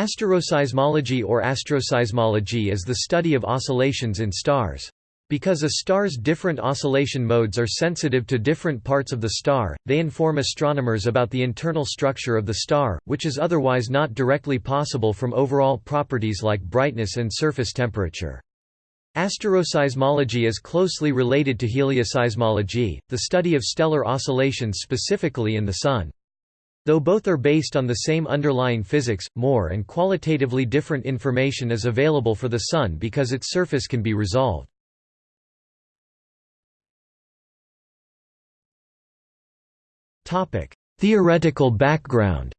Asteroseismology or astroseismology is the study of oscillations in stars. Because a star's different oscillation modes are sensitive to different parts of the star, they inform astronomers about the internal structure of the star, which is otherwise not directly possible from overall properties like brightness and surface temperature. Asteroseismology is closely related to helioseismology, the study of stellar oscillations specifically in the Sun. Though both are based on the same underlying physics, more and qualitatively different information is available for the Sun because its surface can be resolved. Theoretical background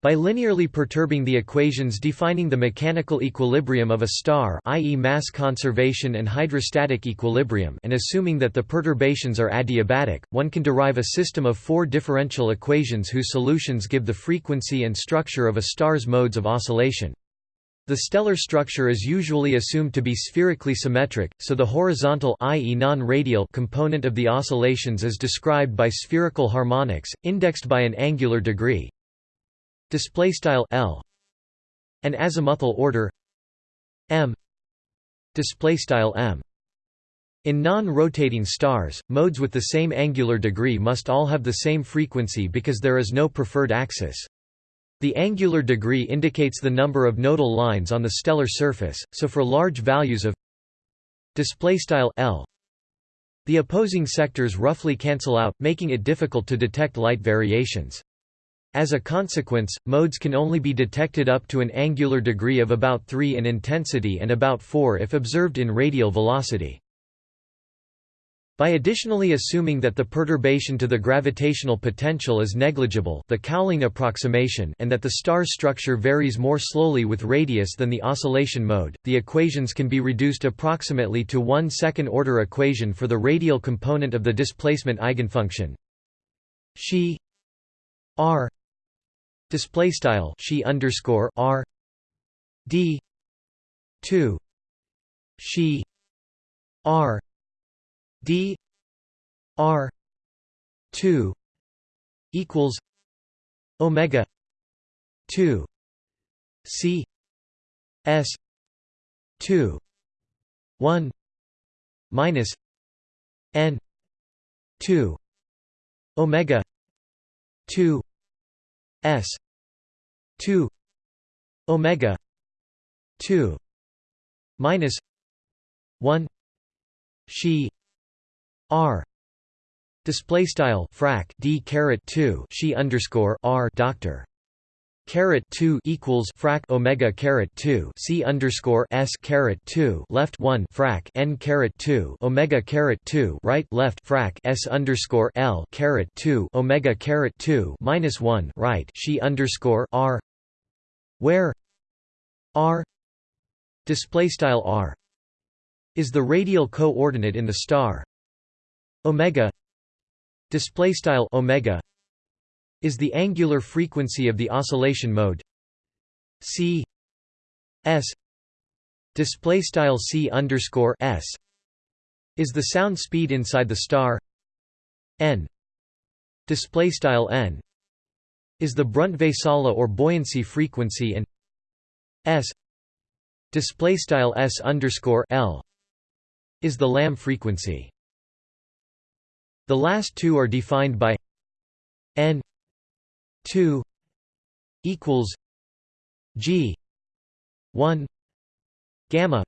By linearly perturbing the equations defining the mechanical equilibrium of a star i.e. mass conservation and hydrostatic equilibrium and assuming that the perturbations are adiabatic, one can derive a system of four differential equations whose solutions give the frequency and structure of a star's modes of oscillation. The stellar structure is usually assumed to be spherically symmetric, so the horizontal i.e. non-radial component of the oscillations is described by spherical harmonics, indexed by an angular degree, display style L an azimuthal order m display style m in non-rotating stars, modes with the same angular degree must all have the same frequency because there is no preferred axis. The angular degree indicates the number of nodal lines on the stellar surface, so for large values of L the opposing sectors roughly cancel out, making it difficult to detect light variations. As a consequence, modes can only be detected up to an angular degree of about 3 in intensity and about 4 if observed in radial velocity. By additionally assuming that the perturbation to the gravitational potential is negligible the Cowling approximation and that the star's structure varies more slowly with radius than the oscillation mode, the equations can be reduced approximately to one second-order equation for the radial component of the displacement eigenfunction Xi r display style she underscore r d 2 she r d r 2 equals omega 2 c s 2 1 minus n 2 omega 2 s 2 omega 2 minus 1 she r display style frac d caret 2 she underscore r doctor caret 2 equals frac omega caret 2 c underscore s caret 2 left 1 frac n caret 2 omega caret 2 right left frac s underscore l caret 2 omega caret 2 minus 1 right she underscore r where r display style r is the radial coordinate in the star. Omega display style omega is the angular frequency of the oscillation mode c s. Display style c underscore s is the sound speed inside the star n. Display style n is the Brunt-Väisälä or buoyancy frequency and s. Display style s underscore l is the Lamb frequency. The last two are defined by n 2 equals G 1 gamma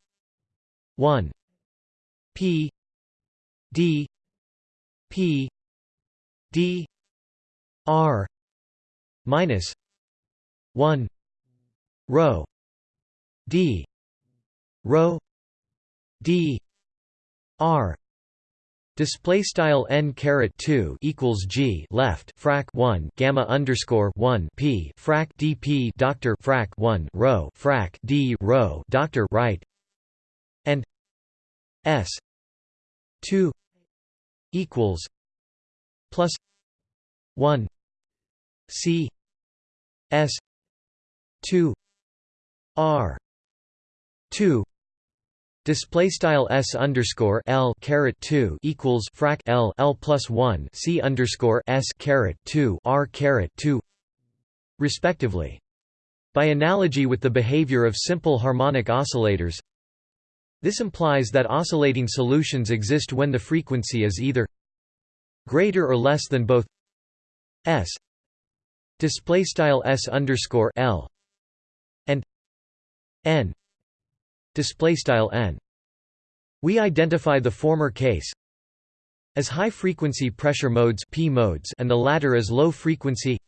1 P D P D R minus 1 rho D rho D R Display style n caret two equals g left frac one gamma underscore one p frac dp doctor frac one rho frac d rho doctor right and s two equals plus one c s two r two Display style s underscore l caret two equals frac l l plus one c underscore s caret two r caret two respectively. By analogy with the behavior of simple harmonic oscillators, this implies that oscillating solutions exist when the frequency is either greater or less than both s display style s underscore l and n display style n. We identify the former case as high frequency pressure modes p modes and the latter as low frequency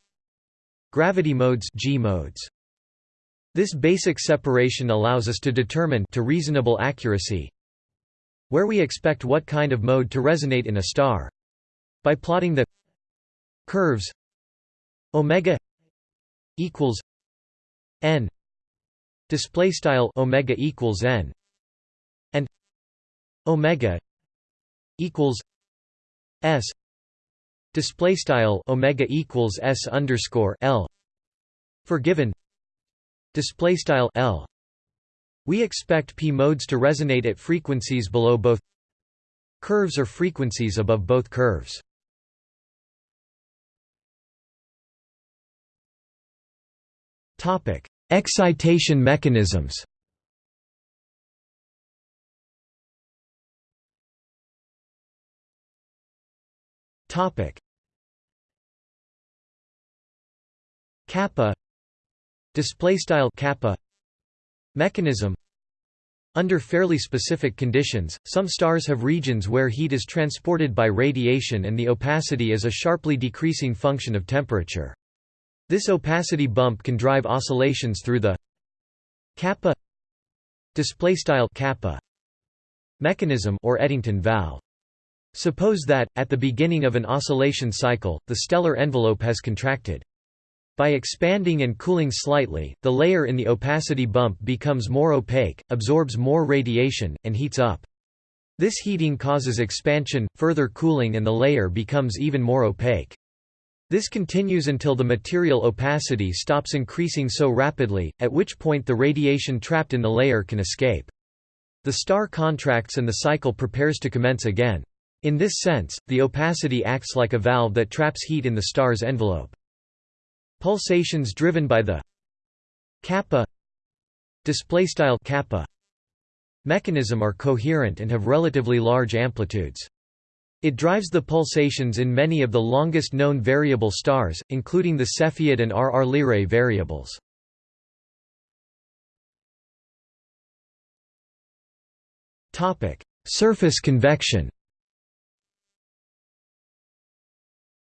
gravity modes g modes. This basic separation allows us to determine to reasonable accuracy where we expect what kind of mode to resonate in a star. By plotting the curves omega equals n display style omega equals n and omega equals s display style omega equals s underscore l for given display style L. We expect p modes to resonate at frequencies below both curves or frequencies above both curves. Topic excitation mechanisms. Topic. Kappa. Display style kappa. Mechanism. Under fairly specific conditions, some stars have regions where heat is transported by radiation and the opacity is a sharply decreasing function of temperature. This opacity bump can drive oscillations through the kappa display style kappa mechanism or Eddington valve. Suppose that at the beginning of an oscillation cycle, the stellar envelope has contracted. By expanding and cooling slightly, the layer in the opacity bump becomes more opaque, absorbs more radiation, and heats up. This heating causes expansion, further cooling and the layer becomes even more opaque. This continues until the material opacity stops increasing so rapidly, at which point the radiation trapped in the layer can escape. The star contracts and the cycle prepares to commence again. In this sense, the opacity acts like a valve that traps heat in the star's envelope. Pulsations driven by the kappa displaystyle kappa mechanism are coherent and have relatively large amplitudes. It drives the pulsations in many of the longest known variable stars, including the Cepheid and RR Lyrae variables. Topic: Surface convection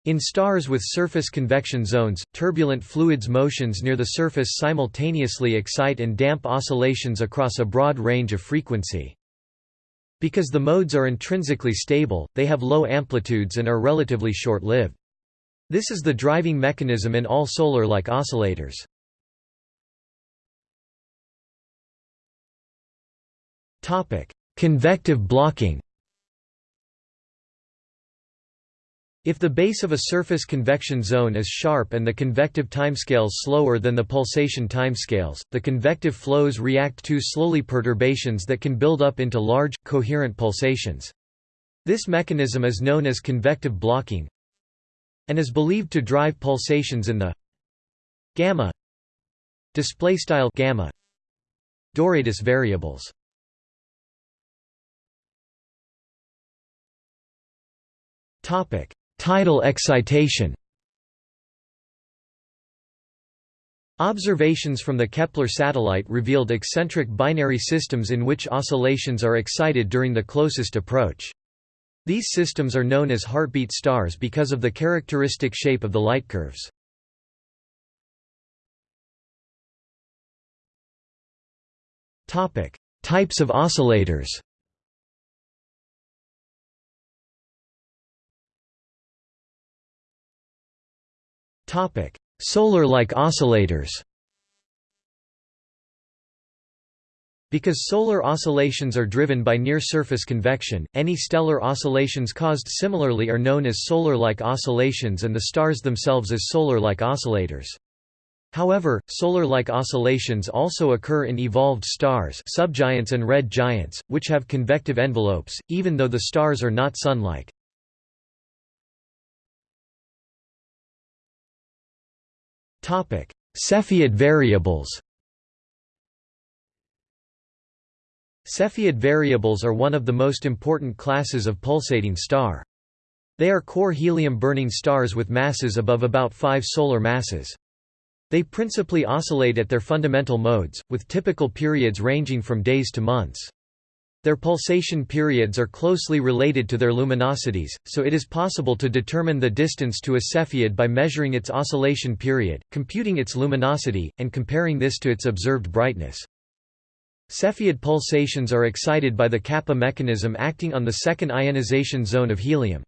In stars with surface convection zones, turbulent fluids motions near the surface simultaneously excite and damp oscillations across a broad range of frequency. Because the modes are intrinsically stable, they have low amplitudes and are relatively short-lived. This is the driving mechanism in all solar-like oscillators. Convective blocking If the base of a surface convection zone is sharp and the convective timescales slower than the pulsation timescales, the convective flows react to slowly perturbations that can build up into large, coherent pulsations. This mechanism is known as convective blocking and is believed to drive pulsations in the gamma display style gamma Doradus variables. Topic Tidal excitation Observations from the Kepler satellite revealed eccentric binary systems in which oscillations are excited during the closest approach. These systems are known as heartbeat stars because of the characteristic shape of the light curves. Types of oscillators Solar-like oscillators Because solar oscillations are driven by near-surface convection, any stellar oscillations caused similarly are known as solar-like oscillations and the stars themselves as solar-like oscillators. However, solar-like oscillations also occur in evolved stars subgiants and red giants, which have convective envelopes, even though the stars are not Sun-like. Cepheid variables Cepheid variables are one of the most important classes of pulsating star. They are core helium-burning stars with masses above about 5 solar masses. They principally oscillate at their fundamental modes, with typical periods ranging from days to months. Their pulsation periods are closely related to their luminosities, so it is possible to determine the distance to a Cepheid by measuring its oscillation period, computing its luminosity, and comparing this to its observed brightness. Cepheid pulsations are excited by the kappa mechanism acting on the second ionization zone of helium.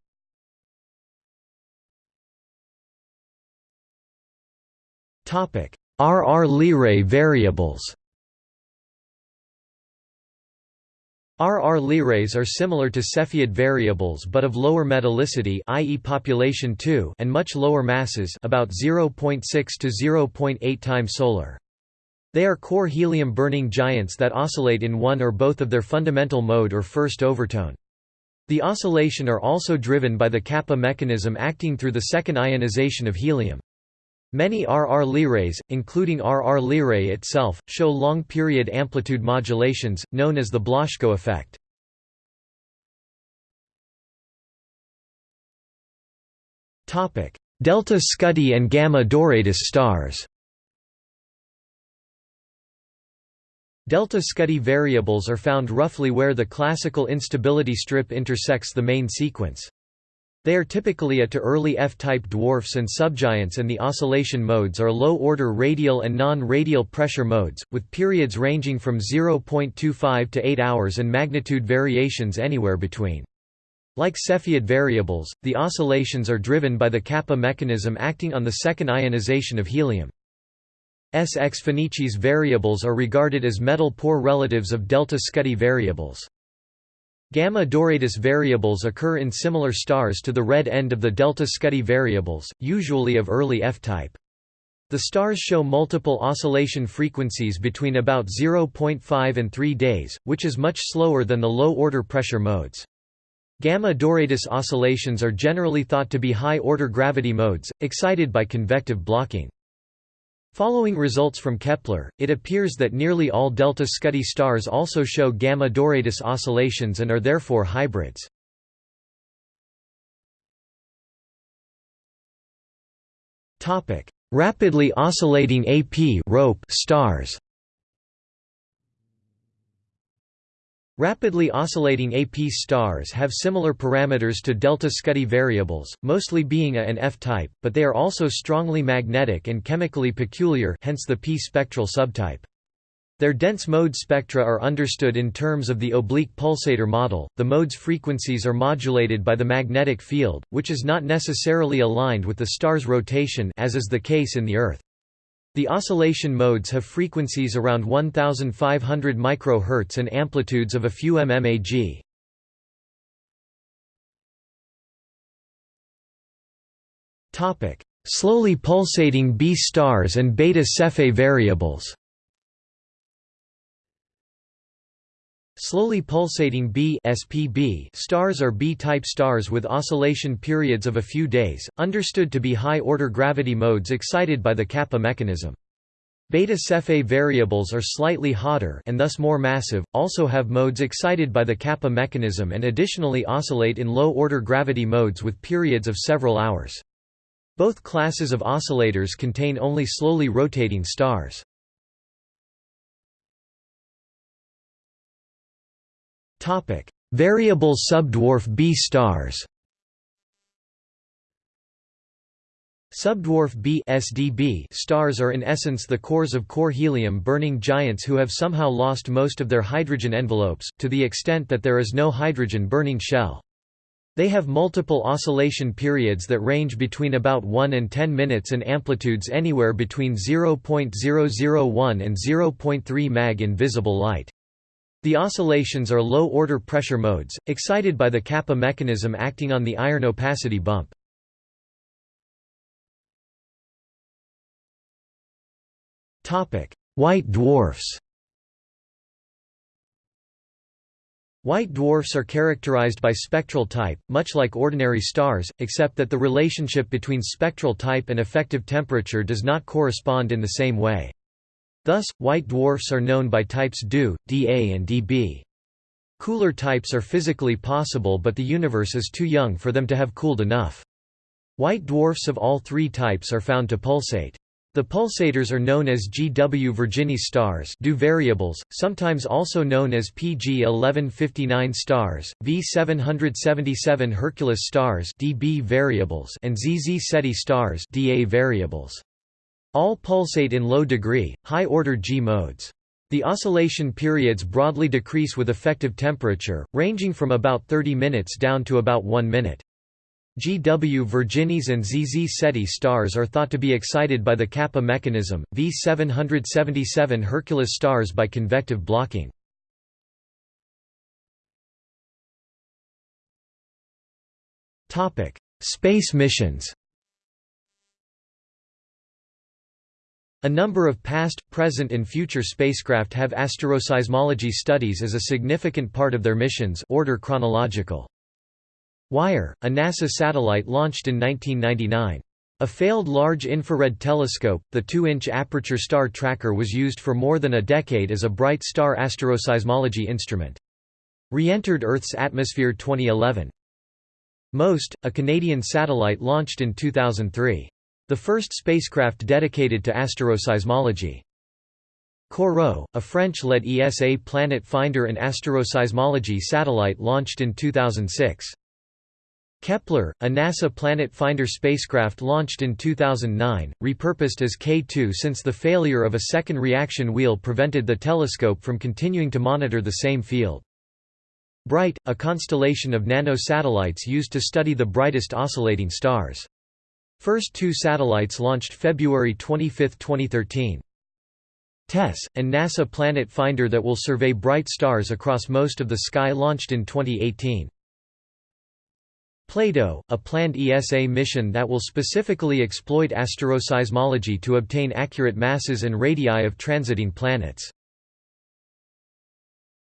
RR Lyrae variables RR Lyraes are similar to Cepheid variables but of lower metallicity i.e. population 2 and much lower masses about 0.6 to 0.8 times solar. They are core helium-burning giants that oscillate in one or both of their fundamental mode or first overtone. The oscillation are also driven by the kappa mechanism acting through the second ionization of helium. Many RR Lyraes, including RR Lyrae itself, show long-period amplitude modulations, known as the Blazhko effect. Delta Scuti and Gamma Doradus stars Delta Scuti variables are found roughly where the classical instability strip intersects the main sequence. They are typically A to early F-type dwarfs and subgiants and the oscillation modes are low-order radial and non-radial pressure modes, with periods ranging from 0.25 to 8 hours and magnitude variations anywhere between. Like Cepheid variables, the oscillations are driven by the kappa mechanism acting on the second ionization of helium. S. X Phoenicis variables are regarded as metal-poor relatives of delta Scuti variables. Gamma Doradus variables occur in similar stars to the red end of the delta Scuti variables, usually of early F-type. The stars show multiple oscillation frequencies between about 0.5 and 3 days, which is much slower than the low-order pressure modes. Gamma Doradus oscillations are generally thought to be high-order gravity modes, excited by convective blocking. Following results from Kepler, it appears that nearly all delta Scuti stars also show gamma Doradus oscillations and are therefore hybrids. Rapidly oscillating AP stars Rapidly oscillating AP stars have similar parameters to delta Scuti variables, mostly being A and F type, but they are also strongly magnetic and chemically peculiar hence the P spectral subtype. Their dense mode spectra are understood in terms of the oblique pulsator model. The mode's frequencies are modulated by the magnetic field, which is not necessarily aligned with the star's rotation as is the case in the Earth. The oscillation modes have frequencies around 1500 microhertz and amplitudes of a few mmag. Topic: Slowly pulsating B stars and beta Cephei variables. Slowly pulsating B SPB stars are B-type stars with oscillation periods of a few days, understood to be high-order gravity modes excited by the kappa mechanism. Beta Cephei variables are slightly hotter and thus more massive, also have modes excited by the kappa mechanism and additionally oscillate in low-order gravity modes with periods of several hours. Both classes of oscillators contain only slowly rotating stars. Variable subdwarf B stars Subdwarf B SDB stars are in essence the cores of core helium-burning giants who have somehow lost most of their hydrogen envelopes, to the extent that there is no hydrogen-burning shell. They have multiple oscillation periods that range between about 1 and 10 minutes and amplitudes anywhere between 0.001 and 0.3 mag in visible light. The oscillations are low-order pressure modes, excited by the kappa mechanism acting on the iron opacity bump. White dwarfs White dwarfs are characterized by spectral type, much like ordinary stars, except that the relationship between spectral type and effective temperature does not correspond in the same way. Thus, white dwarfs are known by types DO, dA and dB. Cooler types are physically possible but the universe is too young for them to have cooled enough. White dwarfs of all three types are found to pulsate. The pulsators are known as GW Virginis stars DO variables, sometimes also known as PG 1159 stars, V 777 Hercules stars DB variables and ZZ Ceti stars DA variables. All pulsate in low degree, high-order G modes. The oscillation periods broadly decrease with effective temperature, ranging from about 30 minutes down to about 1 minute. GW Virginis and ZZ Ceti stars are thought to be excited by the kappa mechanism, V 777 Hercules stars by convective blocking. Space missions A number of past, present and future spacecraft have asteroseismology studies as a significant part of their missions order chronological. WIRE, a NASA satellite launched in 1999. A failed large infrared telescope, the 2-inch aperture star tracker was used for more than a decade as a bright star asteroseismology instrument. Re-entered Earth's atmosphere 2011. MOST, a Canadian satellite launched in 2003. The first spacecraft dedicated to asteroseismology. COROT, a French-led ESA planet finder and asteroseismology satellite launched in 2006. Kepler, a NASA Planet Finder spacecraft launched in 2009, repurposed as K2 since the failure of a second reaction wheel prevented the telescope from continuing to monitor the same field. BRIGHT, a constellation of nano-satellites used to study the brightest oscillating stars. First two satellites launched February 25, 2013. TESS, and NASA Planet Finder that will survey bright stars across most of the sky launched in 2018. Plato, a planned ESA mission that will specifically exploit asteroseismology to obtain accurate masses and radii of transiting planets.